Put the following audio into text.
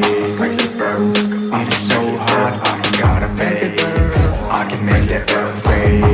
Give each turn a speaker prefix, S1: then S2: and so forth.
S1: paid i so hard. I gotta pay. I can make it earth